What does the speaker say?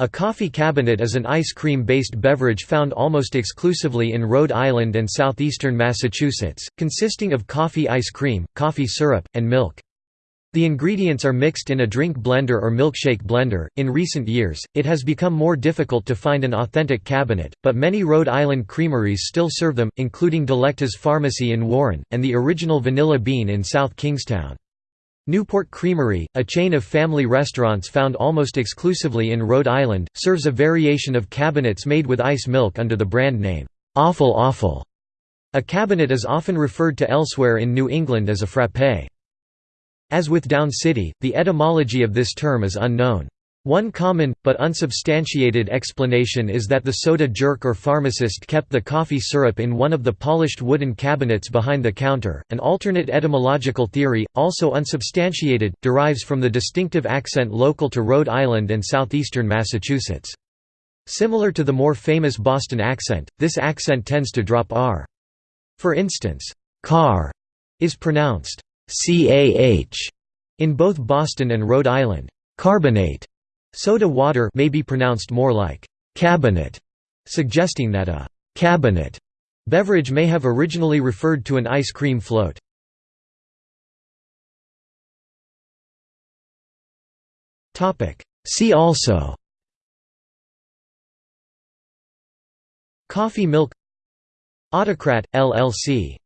A coffee cabinet is an ice cream-based beverage found almost exclusively in Rhode Island and southeastern Massachusetts, consisting of coffee ice cream, coffee syrup, and milk. The ingredients are mixed in a drink blender or milkshake blender. In recent years, it has become more difficult to find an authentic cabinet, but many Rhode Island creameries still serve them, including Delekta's Pharmacy in Warren, and the original Vanilla Bean in South Kingstown. Newport Creamery, a chain of family restaurants found almost exclusively in Rhode Island, serves a variation of cabinets made with ice milk under the brand name, Awful Awful. A cabinet is often referred to elsewhere in New England as a frappé. As with Down City, the etymology of this term is unknown. One common, but unsubstantiated explanation is that the soda jerk or pharmacist kept the coffee syrup in one of the polished wooden cabinets behind the counter. An alternate etymological theory, also unsubstantiated, derives from the distinctive accent local to Rhode Island and southeastern Massachusetts. Similar to the more famous Boston accent, this accent tends to drop r. For instance, car is pronounced cah in both Boston and Rhode Island. Carbonate Soda water may be pronounced more like cabinet, suggesting that a cabinet beverage may have originally referred to an ice cream float. See also Coffee milk Autocrat, LLC